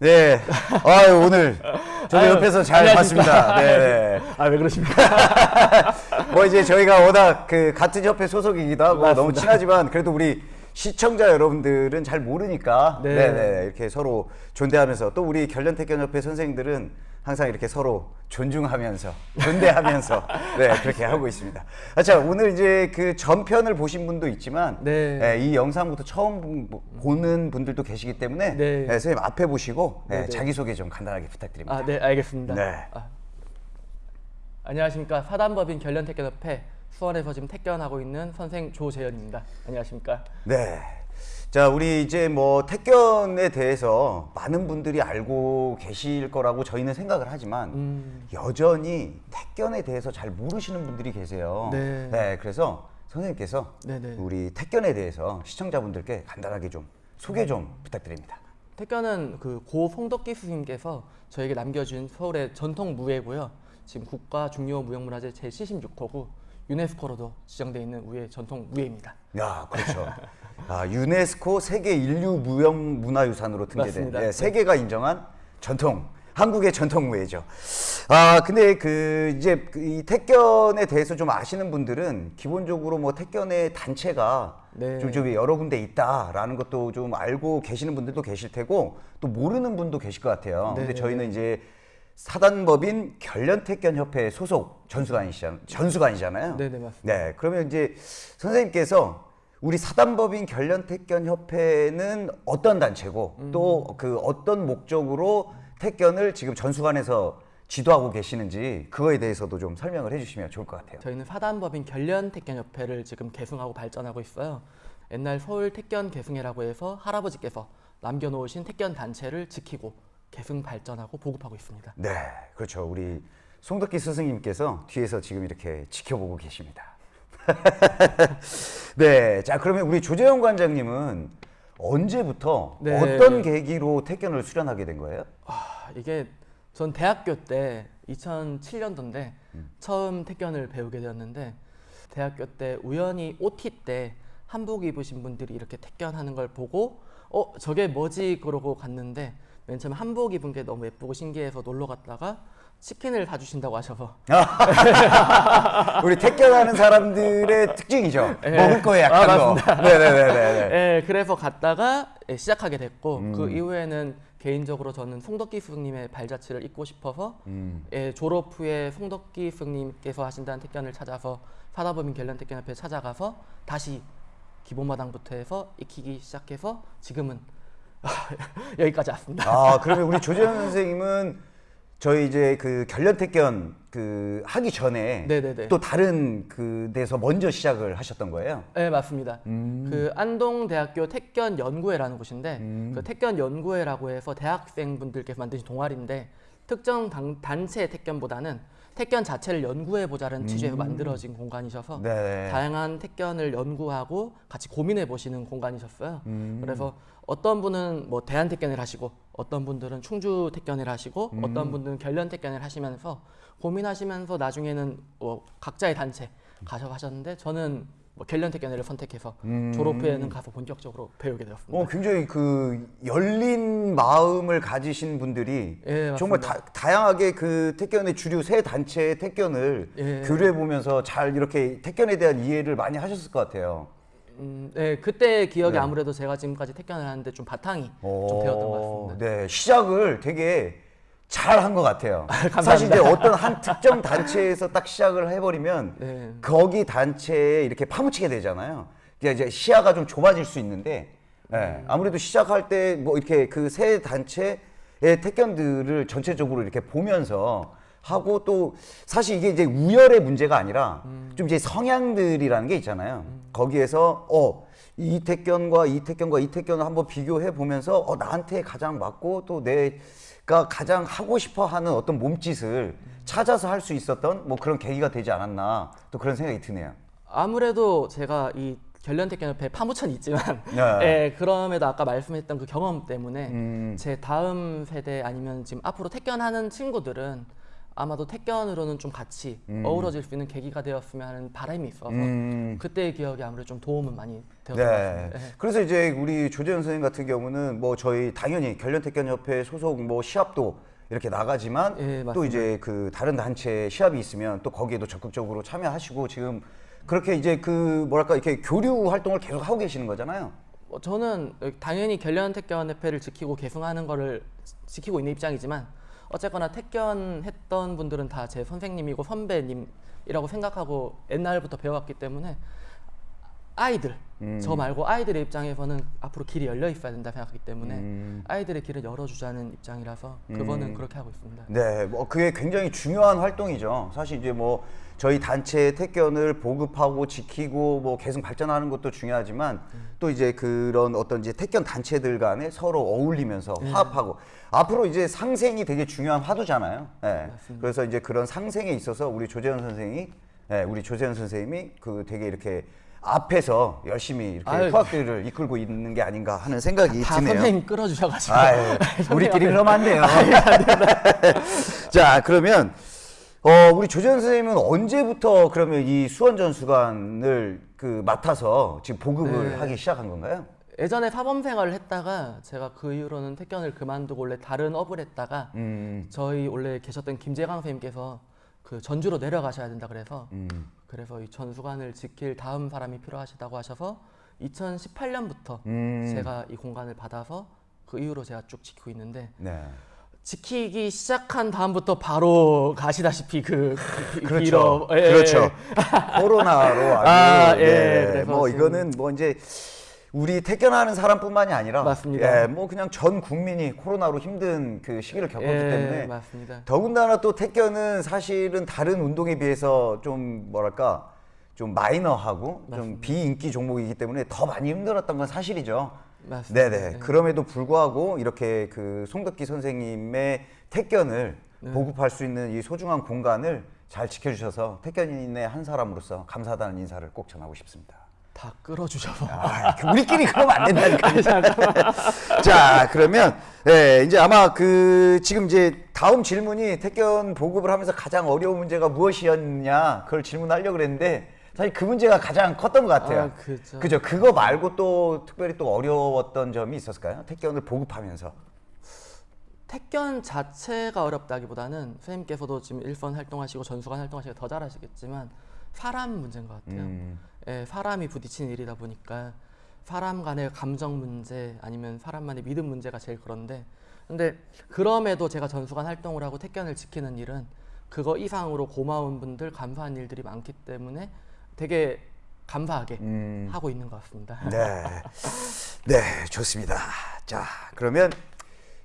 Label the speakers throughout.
Speaker 1: 네. 아유, 오늘 저도
Speaker 2: 아유,
Speaker 1: 옆에서 잘
Speaker 2: 안녕하십니까.
Speaker 1: 봤습니다. 네.
Speaker 2: 아 왜 그러십니까?
Speaker 1: 뭐 이제 저희가 워낙 그 같은 협회 소속이기도 하고
Speaker 2: 맞습니다.
Speaker 1: 너무 친하지만 그래도 우리 시청자 여러분들은 잘 모르니까
Speaker 2: 네.
Speaker 1: 네. 네 이렇게 서로 존대하면서 또 우리 결련태견협회 선생님들은 항상 이렇게 서로 존중하면서 존대하면서 네 그렇게 하고 있습니다. 아, 자 오늘 이제 그 전편을 보신 분도 있지만
Speaker 2: 네.
Speaker 1: 네, 이 영상부터 처음 보- 보는 분들도 계시기 때문에
Speaker 2: 네.
Speaker 1: 네, 선생님 앞에 보시고 네,
Speaker 2: 네, 네.
Speaker 1: 자기 소개 좀 간단하게 부탁드립니다.
Speaker 2: 아네 알겠습니다.
Speaker 1: 네.
Speaker 2: 아, 안녕하십니까 사단법인 결련태견협회 수원에서 지금 태견하고 있는 선생 조재현입니다. 안녕하십니까?
Speaker 1: 네. 자, 우리 이제 뭐 택견에 대해서 많은 분들이 알고 계실 거라고 저희는 생각을 하지만
Speaker 2: 음.
Speaker 1: 여전히 택견에 대해서 잘 모르시는 분들이 계세요.
Speaker 2: 네.
Speaker 1: 그래서 선생님께서
Speaker 2: 네네.
Speaker 1: 우리 택견에 대해서 시청자분들께 간단하게 좀 소개 좀 부탁드립니다.
Speaker 2: 태견은 그 고 송덕기 스님께서 저에게 남겨준 서울의 전통 무예고요. 지금 국가 중요 무형문화재 제 76호고 유네스코로도 지정돼 있는 우예 전통 무예입니다.
Speaker 1: 야, 그렇죠. 아, 유네스코 세계 인류 무형 문화유산으로 등재된. 예,
Speaker 2: 네.
Speaker 1: 세계가 인정한 전통 한국의 전통 무예죠. 아, 근데 그 이제 그이 택견에 대해서 좀 아시는 분들은 기본적으로 뭐 택견의 단체가
Speaker 2: 네.
Speaker 1: 좀, 좀 여러 군데 있다라는 것도 좀 알고 계시는 분들도 계실 테고 또 모르는 분도 계실 것 같아요. 근데
Speaker 2: 네.
Speaker 1: 저희는 이제 사단법인 결련택견협회 소속 전수관이시잖아요. 전수관이잖아요.
Speaker 2: 네네, 맞습니다.
Speaker 1: 네, 그러면 이제 선생님께서 우리 사단법인 결련택견협회는 어떤 단체고
Speaker 2: 음.
Speaker 1: 또그 어떤 목적으로 택견을 지금 전수관에서 지도하고 계시는지 그거에 대해서도 좀 설명을 해주시면 좋을 것 같아요.
Speaker 2: 저희는 사단법인 결련택견협회를 지금 계승하고 발전하고 있어요. 옛날 서울 택견 계승회라고 해서 할아버지께서 남겨놓으신 택견 단체를 지키고 계승 발전하고 보급하고 있습니다.
Speaker 1: 네, 그렇죠. 우리 송덕기 스승님께서 뒤에서 지금 이렇게 지켜보고 계십니다. 네, 자 그러면 우리 조재영 관장님은 언제부터
Speaker 2: 네.
Speaker 1: 어떤 계기로 택견을 수련하게 된 거예요?
Speaker 2: 아, 이게 전 대학교 때 2007년도인데 처음 택견을 배우게 되었는데 대학교 때 우연히 OT 때 한복 입으신 분들이 이렇게 택견하는 걸 보고 어 저게 뭐지 그러고 갔는데 맨 처음에 한복 입은 게 너무 예쁘고 신기해서 놀러 갔다가 치킨을 사주신다고 하셔서
Speaker 1: 우리 택견하는 사람들의 특징이죠.
Speaker 2: 네.
Speaker 1: 먹을 거에
Speaker 2: 아,
Speaker 1: 약한 거.
Speaker 2: 맞습니다.
Speaker 1: 네네네네.
Speaker 2: 예, 그래서 갔다가 예, 시작하게 됐고
Speaker 1: 음.
Speaker 2: 그 이후에는 개인적으로 저는 송덕기 스님의 발자취를 잇고 싶어서
Speaker 1: 음.
Speaker 2: 예, 졸업 후에 송덕기 스님께서 하신다는 택견을 찾아서 사다법인 결련 택견 협회 찾아가서 다시 기본마당부터 해서 익히기 시작해서 지금은 여기까지 왔습니다.
Speaker 1: 아 그러면 우리 조재현 선생님은 저희 이제 그 결련택견 그 하기 전에
Speaker 2: 네네네.
Speaker 1: 또 다른 그 데서 먼저 시작을 하셨던 거예요.
Speaker 2: 네 맞습니다.
Speaker 1: 음.
Speaker 2: 그 안동대학교 택견 연구회라는 곳인데 그 택견 연구회라고 해서 대학생분들께서 만드신 동아리인데 특정 당- 단체 택견보다는 택견 자체를 연구해 보자는 취지에서 만들어진 공간이셔서
Speaker 1: 음. 네.
Speaker 2: 다양한 택견을 연구하고 같이 고민해 보시는 공간이셨어요.
Speaker 1: 음.
Speaker 2: 그래서 어떤 분은 뭐 대한 택견을 하시고 어떤 분들은 충주 택견을 하시고
Speaker 1: 음.
Speaker 2: 어떤 분들은 결련 택견을 하시면서 고민하시면서 나중에는 뭐 각자의 단체 가셔 하셨는데 저는 뭐 결련 택견을 선택해서 졸업 후에는 가서 본격적으로 배우게 되었습니다.
Speaker 1: 음. 어 굉장히 그 열린 마음을 가지신 분들이
Speaker 2: 예,
Speaker 1: 정말 다, 다양하게 그 택견의 주류 세 단체의 택견을
Speaker 2: 예.
Speaker 1: 교류해 보면서 잘 이렇게 택견에 대한 이해를 많이 하셨을 것 같아요.
Speaker 2: 음, 네, 그때 기억이
Speaker 1: 네.
Speaker 2: 아무래도 제가 지금까지 택견을 하는데 좀 바탕이 좀
Speaker 1: 오,
Speaker 2: 되었던 것 같습니다.
Speaker 1: 네, 시작을 되게 잘한 것 같아요.
Speaker 2: 감사합니다.
Speaker 1: 사실 이제 어떤 한 특정 단체에서 딱 시작을 해버리면
Speaker 2: 네.
Speaker 1: 거기 단체에 이렇게 파묻히게 되잖아요. 이제 시야가 좀 좁아질 수 있는데 예, 아무래도 시작할 때 뭐 이렇게 그세 단체의 택견들을 전체적으로 이렇게 보면서 하고 또 사실 이게 이제 우열의 문제가 아니라 좀 이제 성향들이라는 게 있잖아요. 거기에서 어, 이 택견과 이 택견과 이 택견을 한번 비교해 보면서 어, 나한테 가장 맞고 또내 가 가장 하고 싶어 하는 어떤 몸짓을 찾아서 할 수 있었던 뭐 그런 계기가 되지 않았나 또 그런 생각이 드네요.
Speaker 2: 아무래도 제가 이 결련택견협회 파묻혀는 있지만
Speaker 1: 네.
Speaker 2: 예, 그럼에도 아까 말씀했던 그 경험 때문에
Speaker 1: 음.
Speaker 2: 제 다음 세대 아니면 지금 앞으로 택견하는 친구들은 아마도 택견으로는 좀 같이 어우러질 수 있는 계기가 되었으면 하는 바람이 있어서
Speaker 1: 음.
Speaker 2: 그때의 기억이 아무래도 좀 도움은 많이 되었던 것
Speaker 1: 네.
Speaker 2: 같습니다. 네.
Speaker 1: 그래서 이제 우리 조재현 선생님 같은 경우는 뭐 저희 당연히 결련택견협회 소속 뭐 시합도 이렇게 나가지만
Speaker 2: 예,
Speaker 1: 또. 이제 그 다른 단체 시합이 있으면 또 거기에도 적극적으로 참여하시고 지금 그렇게 이제 그 뭐랄까 이렇게 교류 활동을 계속 하고 계시는 거잖아요.
Speaker 2: 뭐 저는 당연히 결련 택견 협회를 지키고 계승하는 거를 지키고 있는 입장이지만 어쨌거나 택견했던 분들은 다 제 선생님이고 선배님이라고 생각하고 옛날부터 배워왔기 때문에 아이들 저 말고 아이들의 입장에서는 앞으로 길이 열려 있어야 된다 생각하기 때문에 아이들의 길을 열어주자는 입장이라서 그거는 그렇게 하고 있습니다.
Speaker 1: 네, 뭐 그게 굉장히 중요한 활동이죠. 사실 이제 뭐 저희 단체의 택견을 보급하고 지키고 뭐 계속 발전하는 것도 중요하지만 또 이제 그런 어떤 이제 택견 단체들 간에 서로 어울리면서 화합하고 앞으로 이제 상생이 되게 중요한 화두잖아요. 네. 그래서 이제 그런 상생에 있어서 우리 조재현 선생이 네, 우리 조재현 선생님이 그 되게 이렇게 앞에서 열심히 이렇게
Speaker 2: 아유.
Speaker 1: 후학들을 이끌고 있는 게 아닌가 하는 생각이
Speaker 2: 다
Speaker 1: 드네요.
Speaker 2: 선생님 끌어주셔가지고
Speaker 1: 아유, 우리끼리 그러면 안 돼요. 자, 그러면 어, 우리 조재현 선생님은 언제부터 그러면 이 수원전수관을 그 맡아서 지금 보급을
Speaker 2: 네.
Speaker 1: 하기 시작한 건가요?
Speaker 2: 예전에 사범 생활을 했다가 제가 그 이후로는 택견을 그만두고 원래 다른 업을 했다가
Speaker 1: 음,
Speaker 2: 저희 원래 계셨던 김재강 선생님께서 그 전주로 내려가셔야 된다 그래서
Speaker 1: 음.
Speaker 2: 그래서 이 전수관을 지킬 다음 사람이 필요하시다고 하셔서 2018년부터
Speaker 1: 음.
Speaker 2: 제가 이 공간을 받아서 그 이후로 제가 쭉 지키고 있는데
Speaker 1: 네.
Speaker 2: 지키기 시작한 다음부터 바로 가시다시피 그, 그
Speaker 1: 그렇죠.
Speaker 2: 길어- 예, 예.
Speaker 1: 그렇죠. 코로나로 아주
Speaker 2: 아, 예.
Speaker 1: 네,
Speaker 2: 그래서
Speaker 1: 뭐 이거는 뭐 이제 우리 택견하는 사람뿐만이 아니라
Speaker 2: 맞습니다.
Speaker 1: 예, 뭐 그냥 전 국민이 코로나로 힘든 그 시기를 겪었기
Speaker 2: 예,
Speaker 1: 때문에
Speaker 2: 맞습니다.
Speaker 1: 더군다나 또 택견은 사실은 다른 운동에 비해서 좀 뭐랄까 좀 마이너하고 좀 비인기 종목이기 때문에 더 많이 힘들었던 건 사실이죠.
Speaker 2: 맞습니다.
Speaker 1: 네네.
Speaker 2: 네.
Speaker 1: 그럼에도 불구하고 이렇게 그 송덕기 선생님의 택견을
Speaker 2: 네.
Speaker 1: 보급할 수 있는 이 소중한 공간을 잘 지켜주셔서 택견인의 한 사람으로서 감사하다는 인사를 꼭 전하고 싶습니다.
Speaker 2: 다 끌어주셔서
Speaker 1: 아, 그 우리끼리 그러면 안 된다니까요. 자, 그러면 네, 이제 아마 그 지금 이제 다음 질문이 택견 보급을 하면서 가장 어려운 문제가 무엇이었냐 그걸 질문하려고 그랬는데 사실 그 문제가 가장 컸던 것 같아요.
Speaker 2: 아, 그죠.
Speaker 1: 그죠. 그거 말고 또 특별히 또 어려웠던 점이 있었을까요? 택견을 보급하면서.
Speaker 2: 택견 자체가 어렵다기보다는 선생님께서도 지금 일선 활동하시고 전수관 활동하시고 더 잘하시겠지만 사람 문제인 것 같아요.
Speaker 1: 음.
Speaker 2: 예, 사람이 부딪히는 일이다 보니까 사람 간의 감정 문제 아니면 사람만의 믿음 문제가 제일 그런데 근데 그럼에도 제가 전수관 활동을 하고 택견을 지키는 일은 그거 이상으로 고마운 분들 감사한 일들이 많기 때문에 되게 감사하게
Speaker 1: 음.
Speaker 2: 하고 있는 것 같습니다.
Speaker 1: 네. 네, 좋습니다. 자, 그러면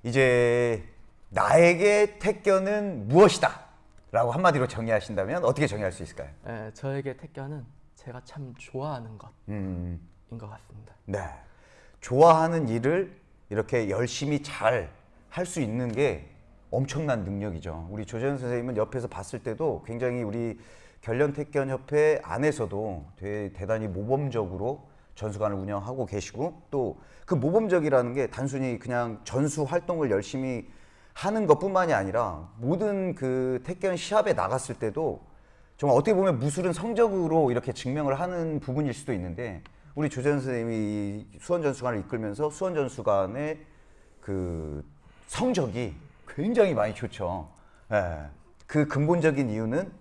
Speaker 1: 이제 나에게 택견은 무엇이다? 라고 한마디로 정의하신다면 어떻게 정의할 수 있을까요?
Speaker 2: 예, 저에게 택견은 제가 참 좋아하는 것인
Speaker 1: 음,
Speaker 2: 것 같습니다.
Speaker 1: 네. 좋아하는 일을 이렇게 열심히 잘 할 수 있는 게 엄청난 능력이죠. 우리 조재현 선생님은 옆에서 봤을 때도 굉장히 우리 결련택견협회 안에서도 되게 대단히 모범적으로 전수관을 운영하고 계시고 또 그 모범적이라는 게 단순히 그냥 전수 활동을 열심히 하는 것뿐만이 아니라 모든 그 택견 시합에 나갔을 때도 정말 어떻게 보면 무술은 성적으로 이렇게 증명을 하는 부분일 수도 있는데 우리 조재현 선생님이 이 수원전수관을 이끌면서 수원전수관의 그 성적이 굉장히 많이 좋죠. 예. 그 근본적인 이유는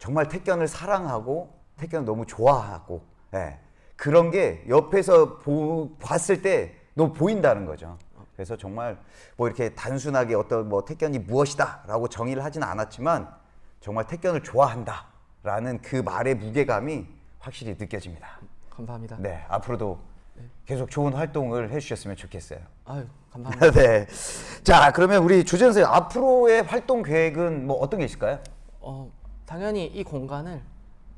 Speaker 1: 정말 택견을 사랑하고 택견을 너무 좋아하고 예. 그런 게 옆에서 보, 봤을 때 너무 보인다는 거죠. 그래서 정말 뭐 이렇게 단순하게 어떤 뭐 택견이 무엇이다라고 정의를 하지는 않았지만 정말 택견을 좋아한다 라는 그 말의 무게감이 확실히 느껴집니다.
Speaker 2: 감사합니다.
Speaker 1: 네, 앞으로도 계속 좋은 활동을 해주셨으면 좋겠어요.
Speaker 2: 아유, 감사합니다.
Speaker 1: 네. 자, 그러면 우리 조재현 선생 앞으로의 활동 계획은 뭐 어떤 게 있을까요?
Speaker 2: 어, 당연히 이 공간을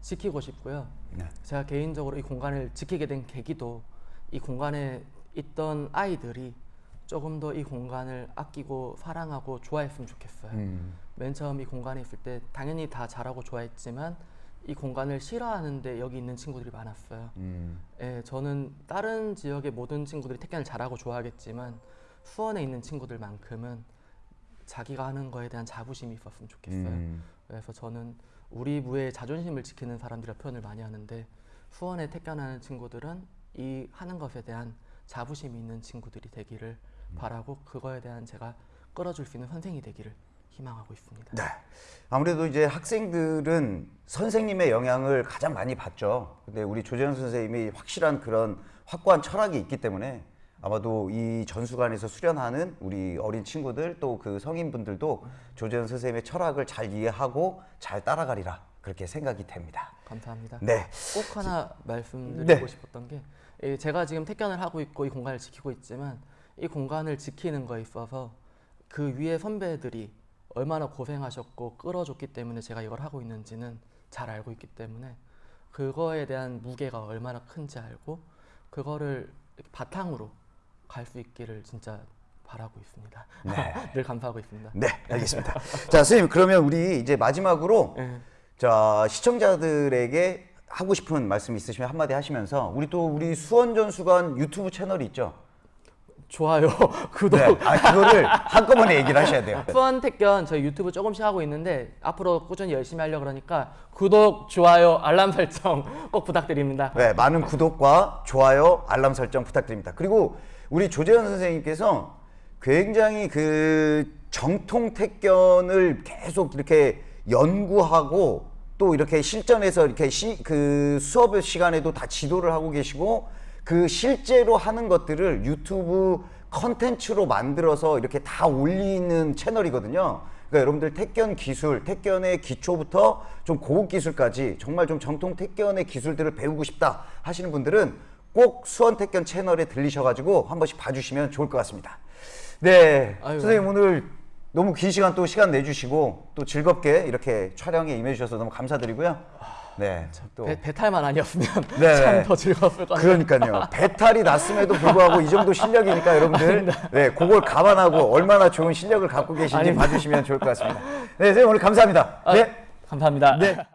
Speaker 2: 지키고 싶고요.
Speaker 1: 네.
Speaker 2: 제가 개인적으로 이 공간을 지키게 된 계기도 이 공간에 있던 아이들이 조금 더 이 공간을 아끼고 사랑하고 좋아했으면 좋겠어요.
Speaker 1: 음.
Speaker 2: 맨 처음 이 공간에 있을 때 당연히 다 잘하고 좋아했지만 이 공간을 싫어하는데 여기 있는 친구들이 많았어요.
Speaker 1: 음.
Speaker 2: 예, 저는 다른 지역의 모든 친구들이 택견을 잘하고 좋아하겠지만 수원에 있는 친구들만큼은 자기가 하는 거에 대한 자부심이 있었으면 좋겠어요.
Speaker 1: 음.
Speaker 2: 그래서 저는 우리 부의 자존심을 지키는 사람들이라 표현을 많이 하는데 수원에 택견하는 친구들은 이 하는 것에 대한 자부심이 있는 친구들이 되기를 바라고 그거에 대한 제가 끌어줄 수 있는 선생이 되기를 희망하고 있습니다.
Speaker 1: 네. 아무래도 이제 학생들은 선생님의 영향을 가장 많이 받죠. 근데 우리 조재현 선생님이 확실한 그런 확고한 철학이 있기 때문에 아마도 이 전수관에서 수련하는 우리 어린 친구들 또 그 성인분들도 조재현 선생님의 철학을 잘 이해하고 잘 따라가리라 그렇게 생각이 됩니다.
Speaker 2: 감사합니다.
Speaker 1: 네.
Speaker 2: 꼭 하나 말씀드리고
Speaker 1: 네.
Speaker 2: 싶었던 게 예, 제가 지금 택견을 하고 있고 이 공간을 지키고 있지만 이 공간을 지키는 거에 있어서 그 위에 선배들이 얼마나 고생하셨고 끌어줬기 때문에 제가 이걸 하고 있는지는 잘 알고 있기 때문에 그거에 대한 무게가 얼마나 큰지 알고 그거를 바탕으로 갈 수 있기를 진짜 바라고 있습니다.
Speaker 1: 네.
Speaker 2: 늘 감사하고 있습니다.
Speaker 1: 네, 알겠습니다. 자, 선생님 그러면 우리 이제 마지막으로
Speaker 2: 예.
Speaker 1: 자 시청자들에게 하고 싶은 말씀 있으시면 한마디 하시면서 우리 또 우리 수원 전수관 유튜브 채널이 있죠.
Speaker 2: 좋아요, 구독,
Speaker 1: 네, 아 그거를 한꺼번에 얘기를 하셔야 돼요.
Speaker 2: 수원 택견 저희 유튜브 조금씩 하고 있는데 앞으로 꾸준히 열심히 하려 그러니까 구독, 좋아요, 알람 설정 꼭 부탁드립니다.
Speaker 1: 네, 많은 구독과 좋아요, 알람 설정 부탁드립니다. 그리고 우리 조재현 선생님께서 굉장히 그 정통 택견을 계속 이렇게 연구하고 또 이렇게 실전에서 이렇게 시, 그 수업 시간에도 다 지도를 하고 계시고 그 실제로 하는 것들을 유튜브 컨텐츠로 만들어서 이렇게 다 올리는 채널이거든요. 그러니까 여러분들 택견 기술, 택견의 기초부터 좀 고급 기술까지 정말 좀 정통 택견의 기술들을 배우고 싶다 하시는 분들은 꼭 수원 택견 채널에 들리셔가지고 한 번씩 봐주시면 좋을 것 같습니다. 네,
Speaker 2: 아유.
Speaker 1: 선생님 오늘 너무 긴 시간 또 시간 내주시고 또 즐겁게 이렇게 촬영에 임해주셔서 너무 감사드리고요. 네, 또
Speaker 2: 배, 배탈만 아니었으면
Speaker 1: 네.
Speaker 2: 참더 즐거웠을 것 같아요.
Speaker 1: 그러니까요. 배탈이 났음에도 불구하고 이 정도 실력이니까 여러분들 네, 그걸 감안하고 얼마나 좋은 실력을 갖고 계신지
Speaker 2: 아닙니다.
Speaker 1: 봐주시면 좋을 것 같습니다. 네, 선생님 오늘 감사합니다.
Speaker 2: 아,
Speaker 1: 네.
Speaker 2: 감사합니다.
Speaker 1: 네.